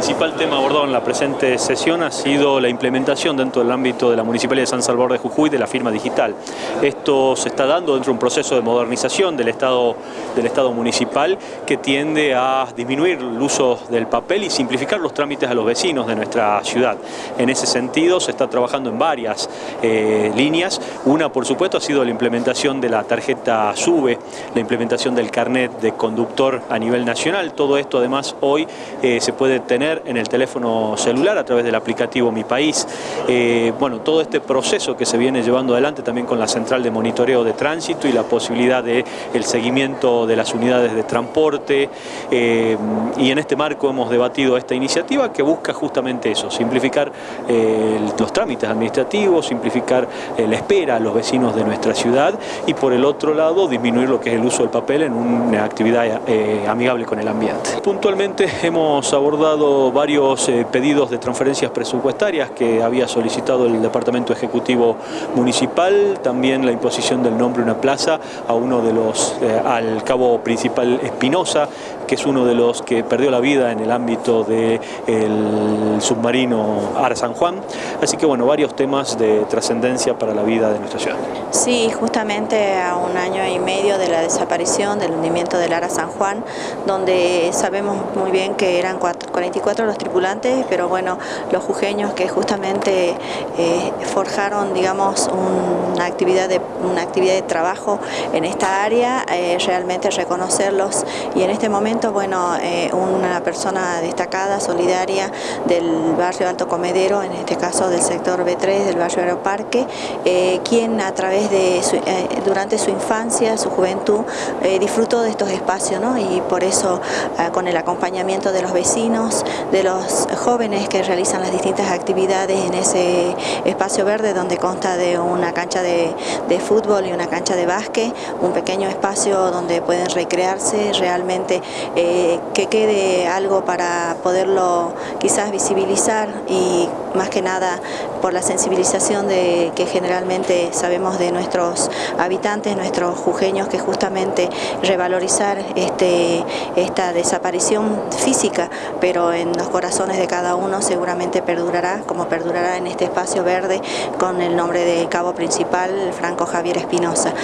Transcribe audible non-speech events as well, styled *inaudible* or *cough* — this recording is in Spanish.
principal tema abordado en la presente sesión ha sido la implementación dentro del ámbito de la Municipalidad de San Salvador de Jujuy de la firma digital. Esto se está dando dentro de un proceso de modernización del Estado, del estado municipal que tiende a disminuir el uso del papel y simplificar los trámites a los vecinos de nuestra ciudad. En ese sentido se está trabajando en varias eh, líneas. Una, por supuesto, ha sido la implementación de la tarjeta SUBE, la implementación del carnet de conductor a nivel nacional. Todo esto, además, hoy eh, se puede tener en el teléfono celular a través del aplicativo Mi País. Eh, bueno, todo este proceso que se viene llevando adelante también con la central de monitoreo de tránsito y la posibilidad de el seguimiento de las unidades de transporte eh, y en este marco hemos debatido esta iniciativa que busca justamente eso, simplificar los trámites administrativos, simplificar la espera a los vecinos de nuestra ciudad y por el otro lado disminuir lo que es el uso del papel en una actividad amigable con el ambiente. Puntualmente *laughs* hemos abordado varios eh, pedidos de transferencias presupuestarias que había solicitado el Departamento Ejecutivo Municipal, también la imposición del nombre una plaza a uno de los, eh, al cabo principal Espinosa, que es uno de los que perdió la vida en el ámbito del submarino Ara San Juan. Así que bueno, varios temas de trascendencia para la vida de nuestra ciudad. Sí, justamente a un año y medio de la desaparición del hundimiento del Ara San Juan, donde sabemos muy bien que eran 44 los tripulantes, pero bueno, los jujeños que justamente eh, forjaron, digamos, una actividad de, una actividad de trabajo en esta área, eh, realmente reconocerlos y en este momento, bueno, eh, una persona destacada, solidaria del barrio Alto Comedero, en este caso del sector B3 del barrio Aeroparque, quien a través de, durante su infancia, su juventud, disfrutó de estos espacios, ¿no? Y por eso con el acompañamiento de los vecinos, de los jóvenes que realizan las distintas actividades en ese espacio verde donde consta de una cancha de, fútbol y una cancha de básquet, un pequeño espacio donde pueden recrearse, realmente eh, que quede algo para poderlo quizás visibilizar y más que nada por la sensibilización de que generalmente sabemos de nuestros habitantes, nuestros jujeños, que justamente revalorizar este, esta desaparición física, pero en los corazones de cada uno seguramente perdurará, como perdurará en este espacio verde con el nombre de cabo principal, Franco Javier Espinosa.